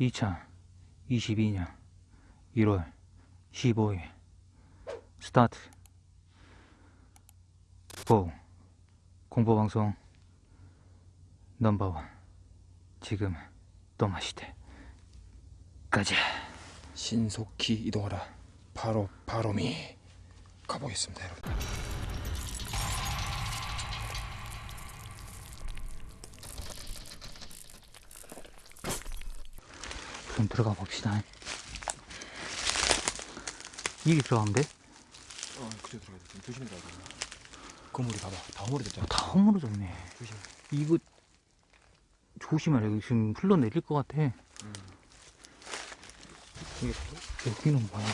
2022년 1월 15일. 스타트. 고 공포방송 넘버원. 지금 또 마시대 가자 신속히 이동하라. 바로 바로미. 가보겠습니다, 여러분. 그럼 들어가 봅시다 여기 들어가면 돼? 어, 그쪽 들어가야 돼. 조심히 가야 돼. 건물이 봐봐, 다 허물어졌잖아. 다 허물어졌네 조심. 이거 조심하라 여기 지금 흘러내릴 것 같아 음. 여기는 뭐야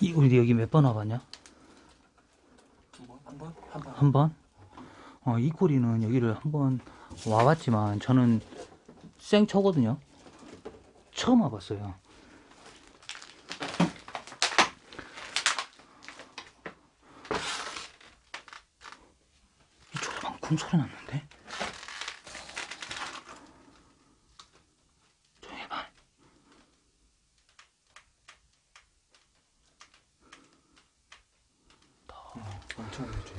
이 우리 여기 몇 번 와봤냐? 두 번, 한 번, 한 번. 한 번? 어, 이 꼬리는 여기를 한번 와봤지만 저는 생초거든요. 처음 와봤어요. 이 조그만 쿵 소리 났는데? 조용히 해봐. 엄청 오래 줘.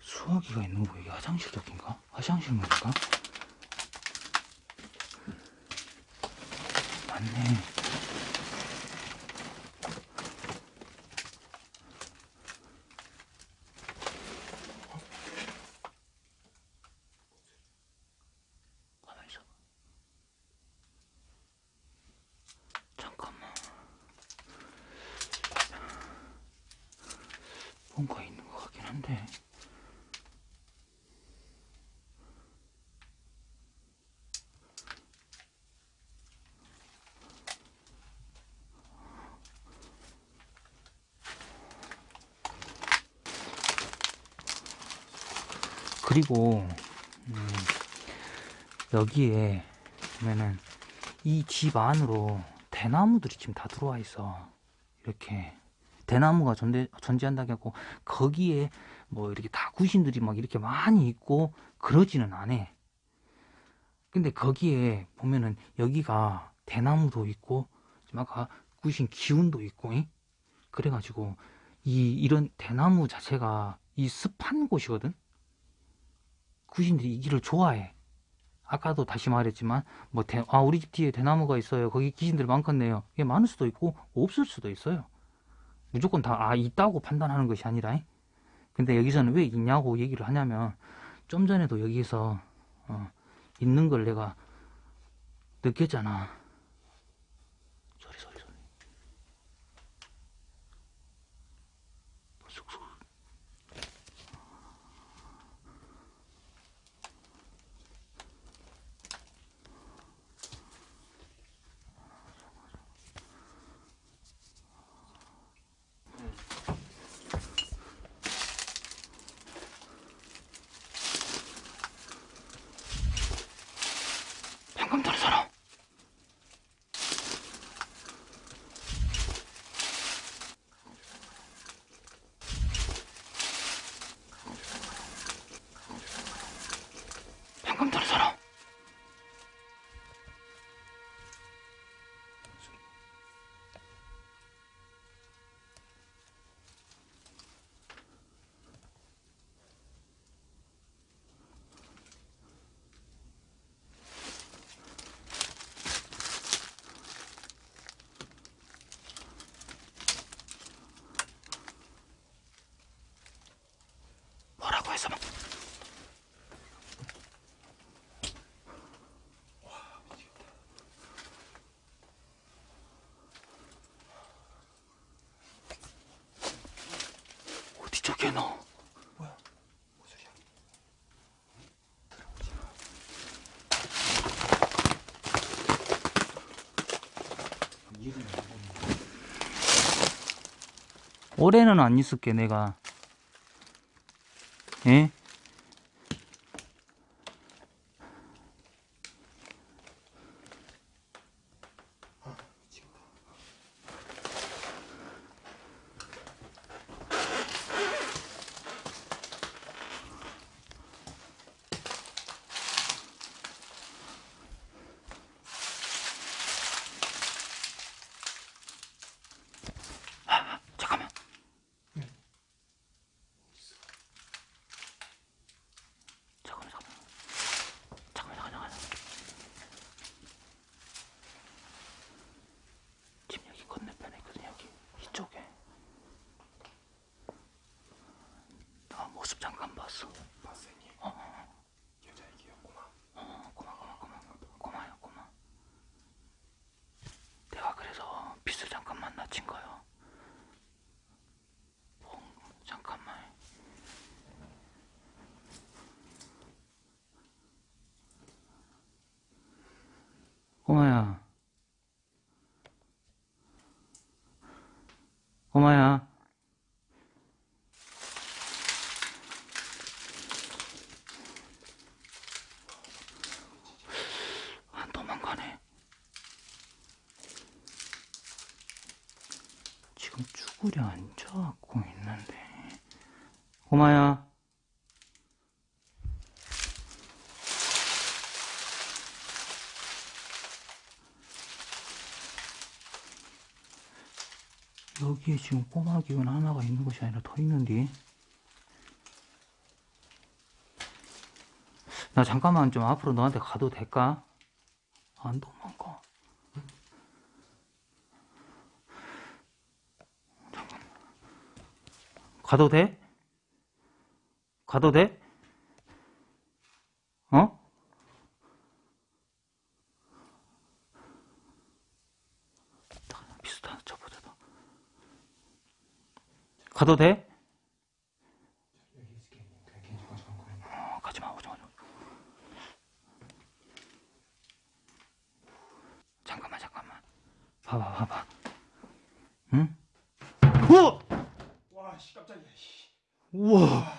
수화기가 있는 거 이게 화장실 쪽인가? 화장실 문인가? 맞네. 가만히 있어봐. 잠깐만. 뭔가 있는 것 같긴 한데. 그리고 음, 여기에 보면은 이 집 안으로 대나무들이 지금 다 들어와 있어. 이렇게 대나무가 전대, 전지한다고 하고 거기에 뭐 이렇게 다 구신들이 막 이렇게 많이 있고 그러지는 않아. 근데 거기에 보면은 여기가 대나무도 있고 지금 아까 구신 기운도 있고 잉? 그래가지고 이 이런 대나무 자체가 이 습한 곳이거든 구신들이 이 길을 좋아해. 아까도 다시 말했지만 뭐 대, 아 우리 집 뒤에 대나무가 있어요. 거기 귀신들 많겠네요. 이게 많을 수도 있고 없을 수도 있어요. 무조건 다 아 있다고 판단하는 것이 아니라. 잉? 근데 여기서는 왜 있냐고 얘기를 하냐면 좀 전에도 여기서 어, 있는 걸 내가 느꼈잖아. 소리 소리 소리. 쑥쑥. 방금 전에 사람. 방금 전에 사람. 뭐라고 해서 막. 쪽에 너? 뭐야? 뭔 소리야? 이해는 안 되네. 올해는 안 있을게 내가 예? 아, 잠깐만. 잠깐만, 잠깐만. 잠깐만, 잠깐만, 잠깐만. 지금 여기 건너편에 있거든, 여기. 이쪽에. 나 모습 잠깐 봤어. 봤어 형님 여자애기였구만 어, 고마, 고마, 고마. 고마요, 고마. 내가 그래서 빚을 잠깐만 낮춘 거요. 어, 잠깐만. 꼬마야. 꼬마야. 안 도망가네. 지금 쭈그려 앉아갖고 있는데. 꼬마야. 여기에 지금 꼬마 기운 하나가 있는 것이 아니라 더 있는데. 나 잠깐만 좀 앞으로 너한테 가도 될까? 안도망가. 잠깐만. 가도 돼? 가도 돼? 어? 비슷한 쳐보자. 너. 가도 돼? 어, 가지마, 오지 마. 오지 마. 잠깐만, 잠깐만. 봐봐, 봐봐. 응? 씨. 우와!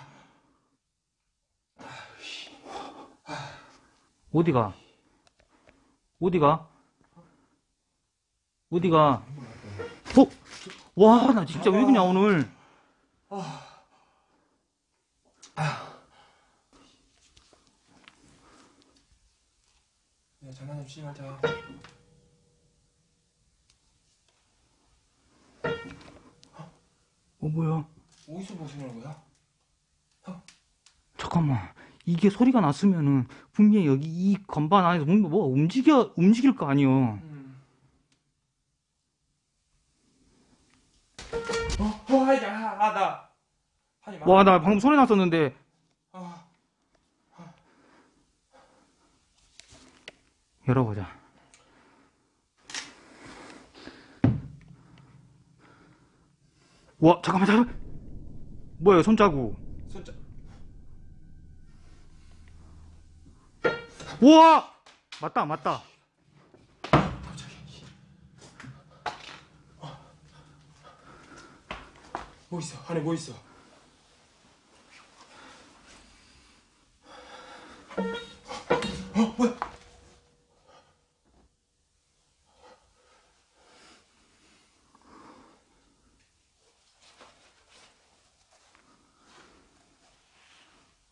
어디가? 어디가? 어디가? 어? 와, 나 진짜 왜 그냥 오늘. 야 장난 좀 치지 말자 어, 뭐야? 어디서 보시는 거야? 잠깐만. 이게 소리가 났으면은 분명히 여기 이 건반 안에서 뭔가 뭐가 움직여, 움직일 거 아니여. 음. 어? 어? 아나 하지 마 와, 나 방금 소리 났었는데. 아, 열어보자. 와, 잠깐만, 잠깐만. 뭐야, 손자국. 손자 우와! 맞다, 맞다. 뭐 있어? 안에 뭐 있어? 어 뭐야?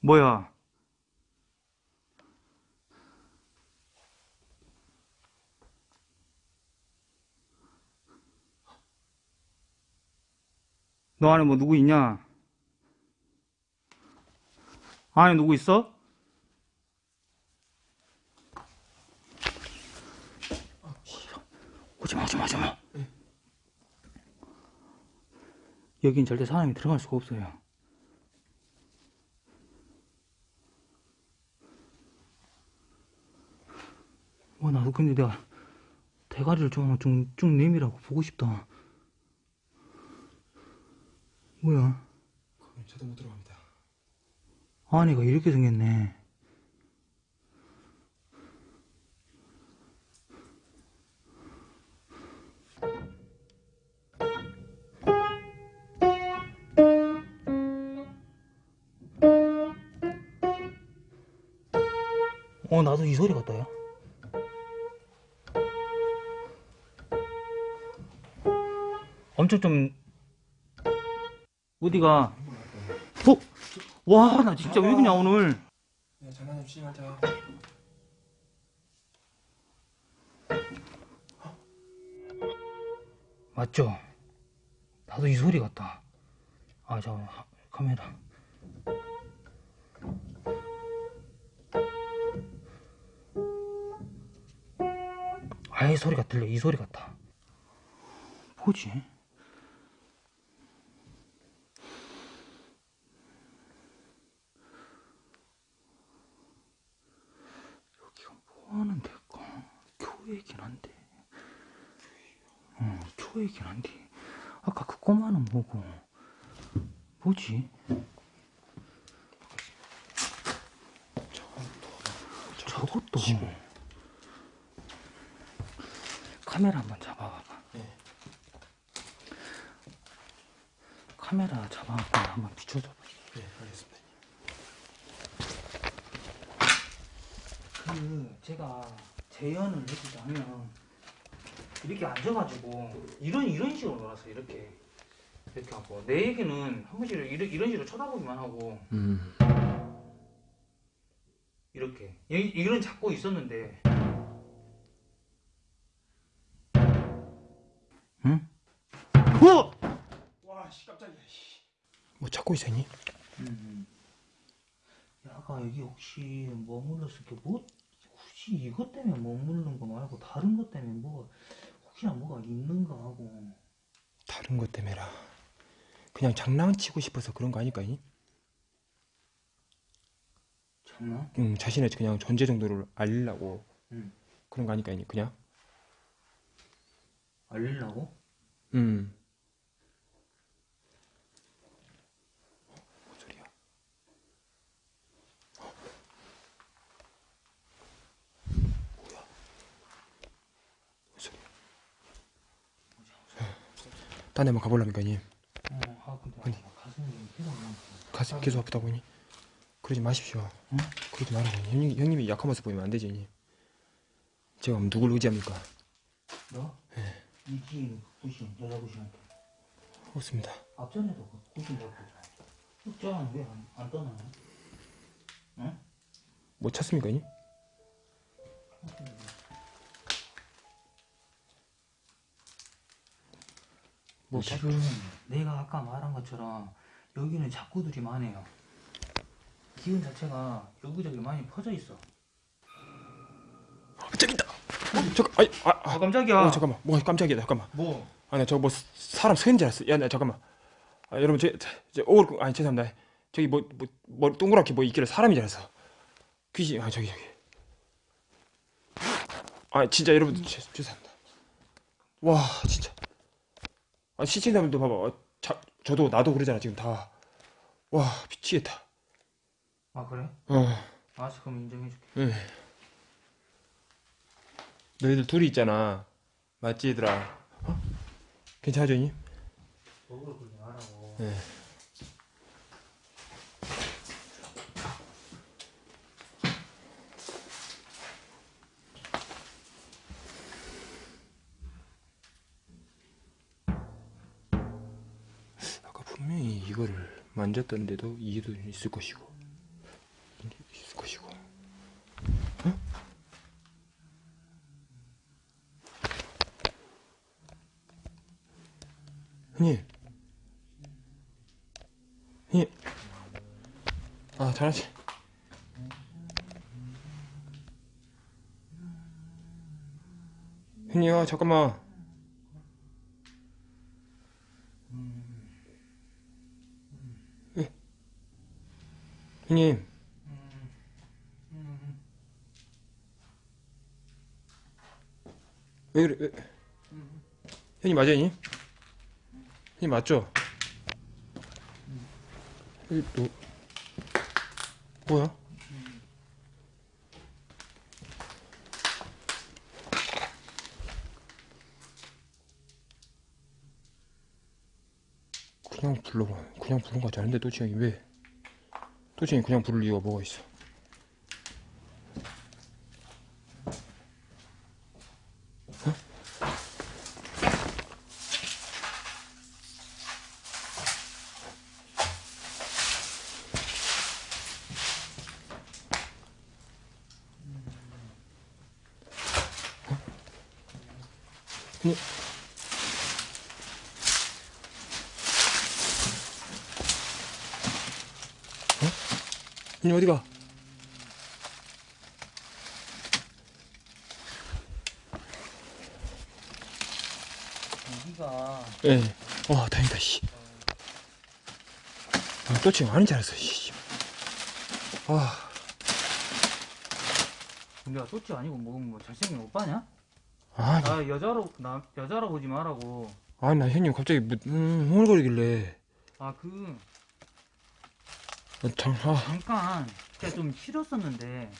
뭐야? 너 안에 뭐 누구 있냐? 안에 누구 있어? 오지마, 오지마, 오지마. 여긴 절대 사람이 들어갈 수가 없어요. 와, 나도 근데 내가 대가리를 좀, 좀, 쭉 내밀라고 보고 싶다. 뭐야? 저도 못 들어갑니다. 안에가 이렇게 생겼네. 어 나도 이 소리 같다 야 엄청 좀 어디가? 어? 와 나 진짜 왜 그냥 오늘? 야 장난 좀 치지 말자 맞죠? 나도 이 소리 같다. 아 저 카메라. 아이 소리가 들려. 이 소리 같다. 뭐지? 여기가 뭐 하는 데일까? 교회이긴 한데 어, 교회이긴 한데 아까 그 꼬마는 뭐고 뭐지? 저것도 카메라 한번 잡아봐봐 네. 카메라 잡아갖고 한번 비춰줘봐 네 알겠습니다 그 제가 재연을 해주자면 이렇게 앉아가지고 이런 이런 식으로 놀았어 이렇게 이렇게 하고 내 얘기는 한 번씩 이런 이런 식으로 쳐다보기만 하고 음 이렇게 이- 이런 잡고 있었는데 응? 어! 와씨 깜짝이야 뭐 찾고 있었니? 음. 야, 아까 여기 혹시 머물렀을 게 뭐? 혹시 이것 때문에 머무르는 거 말고 다른 것 때문에 뭐가 혹시나 뭐가 있는가 하고 다른 것 때문에라 그냥 장난치고 싶어서 그런 거 아닐까니? 장난? 음 자신의 그냥 존재 정도를 알리려고 응. 그런 거 아닐까니 그냥 알리려고? 음 뭔 소리야 뭐야 뭔 소리야 딴 데만 가보려니까 니 어, 아 근데 아니. 아, 가슴이 계속 나. 가슴 계속 아프다 보니 그러지 마십시오 응? 그러지 말아요 형님, 형님이 약한 모습 보이면 안 되지 형님. 제가 누굴 의지합니까 너? 네. 이 뒤에 있는 그 구신 여자 구신한테 없습니다 앞전에도 그 구신 잡고 흑자는 왜안 안 떠나요? 응? 뭐 찾습니까 형 뭐 찾... 지금 내가 아까 말한 것처럼 여기는 작구들이 많아요. 기운 자체가 여기저기 많이 퍼져 있어. 있다. 어, 잠깐 아니 아, 아. 아 깜짝이야. 어 잠깐만. 뭐 깜짝이야 잠깐만. 뭐? 아니 저거 뭐 사람 서인 줄 알았어. 야나 잠깐만. 아, 여러분 제, 제 오글 아니 죄송합니다. 저기 뭐뭐 뭐 동그랗게 뭐 있길래 사람인 줄 알았어. 귀신 아 저기 저기. 아 진짜 여러분 죄, 죄송합니다. 와 진짜 아 시청자분들 봐봐 어, 자, 저도 나도 그러잖아 지금 다 와 미치겠다 아 그래? 어 알았어 그럼 인정해줄게. 응. 너희들 둘이 있잖아 맞지 얘들아 어? 그러지 말라고. 네. 이거를 만졌던데도 이해도 있을 것이고. 있을 것이고. 어? 형님. 형님. 아 잘하지? 형님 아 잠깐만 예. 형님 왜 그래 왜 형님 맞아요 형님? 형님 맞죠? 이 너, 뭐야? 그냥 불러봐. 그냥 부른 거 같지 않은데 또 지영이 왜? 도대체 그냥 부를 이유가 뭐가 있어 어? 음. 어? 형님 어디가? 여기가 예. 와 다행이다 씨. 아, 또 지금 아닌 줄 알았어 씨. 아, 우리가 쏘지 아니고 뭐, 뭐 잘생긴 오빠냐? 아, 나 여자로 나 여자로 보지 말라고. 아니 나 형님 갑자기 뭐, 음, 흥얼거리길래 아그 아, 참, 아, 잠깐 진짜 좀 싫었었는데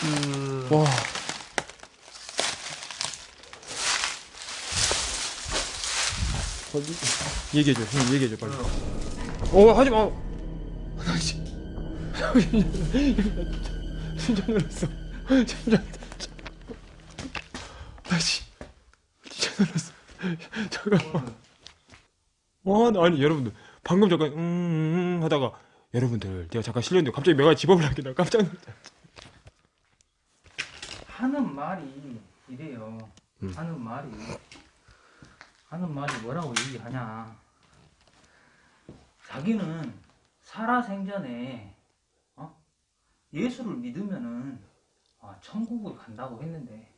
그 와. 어디? 얘기해줘, 형님 얘기해줘 빨리. 어, 하지 마. 나 씨. 진짜 놀랐어. 진짜. 나 씨. 진짜 놀랐어. 잠깐만. 와, 나 아니 여러분들 방금 잠깐 음, 음, 음 하다가 여러분들 내가 잠깐 실렸는데 갑자기 내가 집업을 하게 나 깜짝 놀랐어. 하는 말이 이래요. 음. 하는 말이 하는 말이 뭐라고 얘기하냐? 자기는 살아생전에 어? 예수를 믿으면은 아, 천국을 간다고 했는데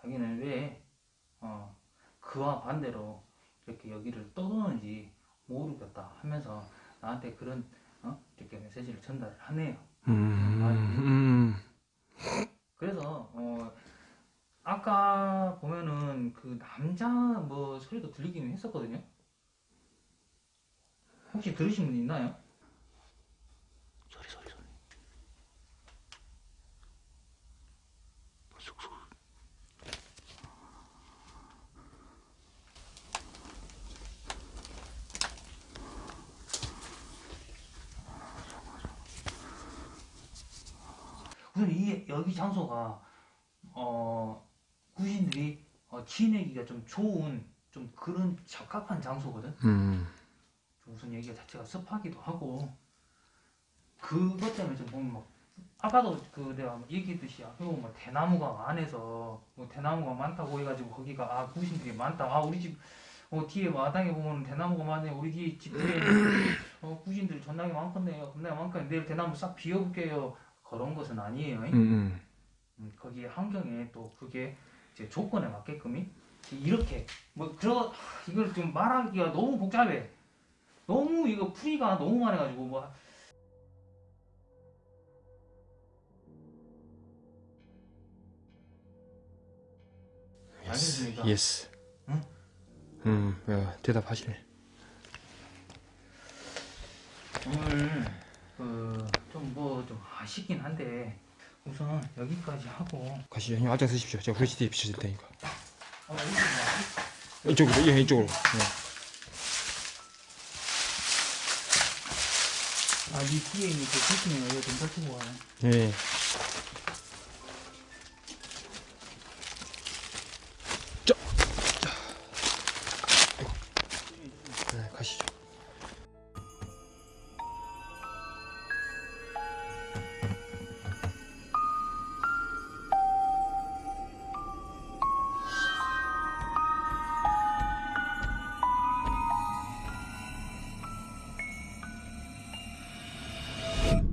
자기는 왜 어, 그와 반대로 이렇게 여기를 떠도는지 모르겠다 하면서 나한테 그런 어? 이렇게 메시지를 전달을 하네요. 음, 음. 그래서 어 아까 보면은 그 남자 뭐 소리도 들리기는 했었거든요. 혹시 들으신 분 있나요? 소리 소리 소리. 우선 이 여기 장소가 어 구신들이 어, 지내기가 좀 좋은 좀 그런 적합한 장소거든. 음. 좀 우선 여기가 자체가 습하기도 하고 그것 때문에 좀 보면 막 아까도 그 내가 얘기했듯이 앞에 보면 막 대나무가 많아서 뭐 대나무가 많다고 해가지고 거기가 아 구신들이 많다. 아 우리 집 어, 뒤에 마당에 보면 대나무가 많네. 우리 집 뒤에 어, 구신들이 존나게 많겠네요. 겁나게 많겠네. 내일 대나무 싹 비워볼게요. 그런 것은 아니에요. 음, 음. 음, 거기 환경에 또 그게 이제 조건에 맞게끔이 이렇게 뭐 하, 이걸 좀 말하기가 너무 복잡해. 너무 이거 풀이가 너무 많아가지고 뭐. Yes. 응? 음, 야, 대답하시네. 오늘 그좀 뭐 좀 아쉽긴 한데 우선 여기까지 하고 가시죠. 형님 앞장 서십시오. 제가 후레쉬 비춰줄 테니까. 어, 이쪽으로, 예, 이쪽으로. 네. 아, 이 뒤에 있는 그 이거 좀 가네. 예.